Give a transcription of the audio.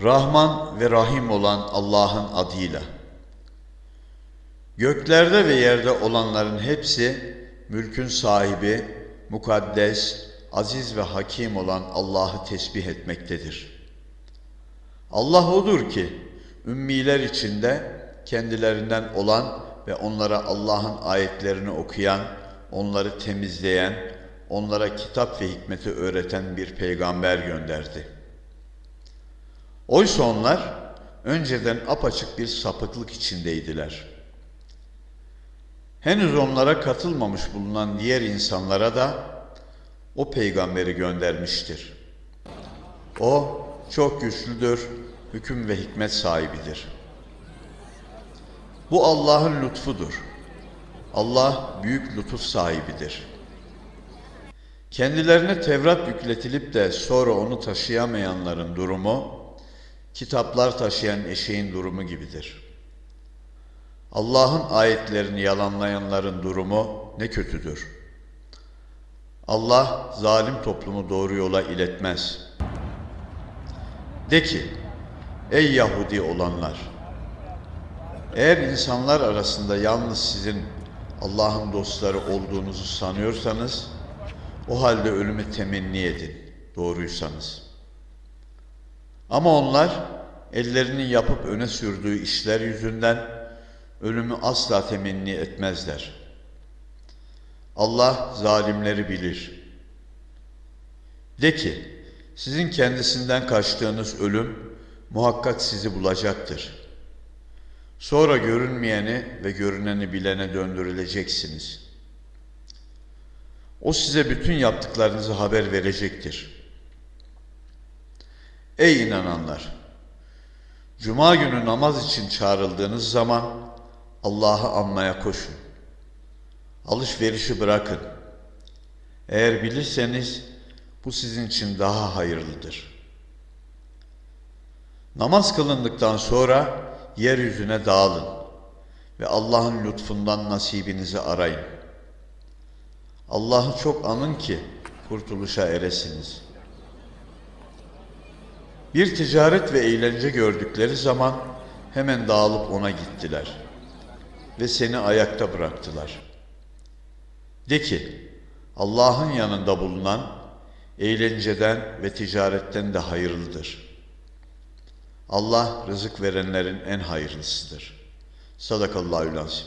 Rahman ve Rahim olan Allah'ın adıyla. Göklerde ve yerde olanların hepsi mülkün sahibi, mukaddes, aziz ve hakim olan Allah'ı tesbih etmektedir. Allah odur ki ümmiler içinde kendilerinden olan ve onlara Allah'ın ayetlerini okuyan, onları temizleyen, onlara kitap ve hikmeti öğreten bir peygamber gönderdi. Oysa onlar önceden apaçık bir sapıklık içindeydiler. Henüz onlara katılmamış bulunan diğer insanlara da o peygamberi göndermiştir. O çok güçlüdür, hüküm ve hikmet sahibidir. Bu Allah'ın lütfudur. Allah büyük lütuf sahibidir. Kendilerine Tevrat yükletilip de sonra onu taşıyamayanların durumu, kitaplar taşıyan eşeğin durumu gibidir. Allah'ın ayetlerini yalanlayanların durumu ne kötüdür. Allah zalim toplumu doğru yola iletmez. De ki, ey Yahudi olanlar! Eğer insanlar arasında yalnız sizin Allah'ın dostları olduğunuzu sanıyorsanız, o halde ölümü temenni edin, doğruysanız. Ama onlar ellerinin yapıp öne sürdüğü işler yüzünden ölümü asla temenni etmezler. Allah zalimleri bilir. De ki, sizin kendisinden kaçtığınız ölüm muhakkak sizi bulacaktır. Sonra görünmeyeni ve görüneni bilene döndürüleceksiniz. O size bütün yaptıklarınızı haber verecektir. Ey inananlar! Cuma günü namaz için çağrıldığınız zaman Allah'ı anmaya koşun. Alışverişi bırakın. Eğer bilirseniz bu sizin için daha hayırlıdır. Namaz kılındıktan sonra yeryüzüne dağılın ve Allah'ın lütfundan nasibinizi arayın. Allah'ı çok anın ki kurtuluşa eresiniz. Bir ticaret ve eğlence gördükleri zaman hemen dağılıp ona gittiler ve seni ayakta bıraktılar. De ki, Allah'ın yanında bulunan eğlenceden ve ticaretten de hayırlıdır. Allah rızık verenlerin en hayırlısıdır. Sadakallahü lazim.